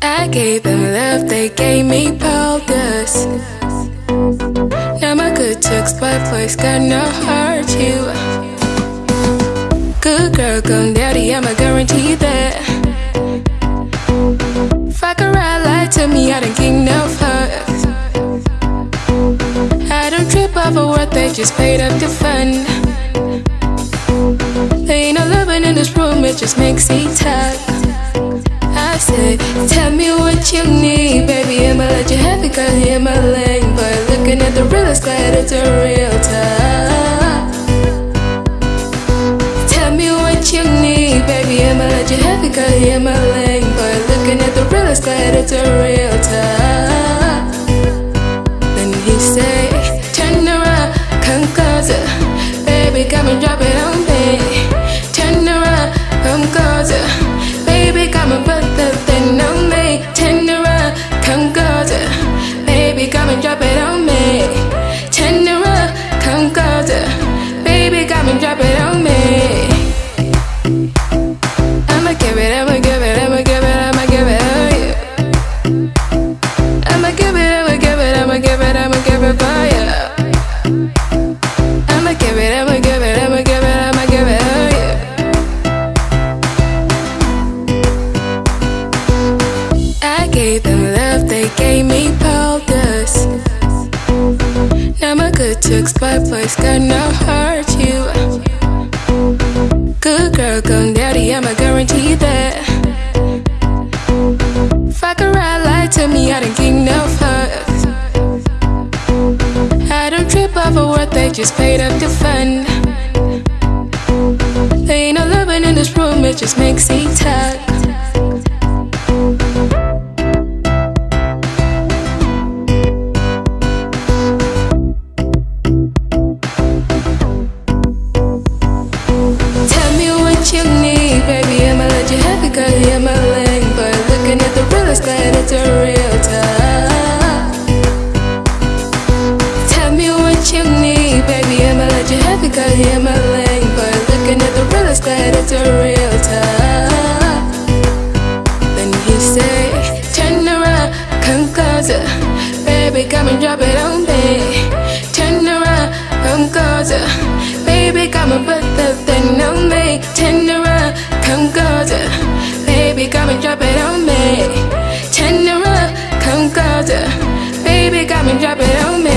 I gave them love, they gave me boulders. Now my good took spot place got no heart you. Good girl, gone daddy, I'ma guarantee that. Fuck around, lie to me, I don't give no fucks. I don't trip over what they just paid up to fun. There ain't no loving in this room, it just makes me tired. Tell me what you need, baby, I'ma let you have it, cause you're my lane. But looking at the realest, glad it's a real time. Tell me what you need, baby, I'ma let you have it, cause you're my lane. But looking at the realest, glad it's a real time. Then he say, turn around, come closer, baby, come and drop it come baby, and drop it on me. I'ma give it, I'ma give took spot place got no heart you. Good girl, gone daddy, I'ma guarantee that. Fuck around, lie to me, I don't give no fucks. I don't trip over what they just paid up to fun. There ain't no loving in this room, it just makes me tired. think I hear my lane But looking at the real estate, it's a real time Then he say, turn around, come closer. Baby, come and drop it on me. Turn around, come closer. Baby, come and put the thing on me. Turn around, come closer. Baby, come and drop it on me. Turn around, come closer. Baby, come and drop it on me.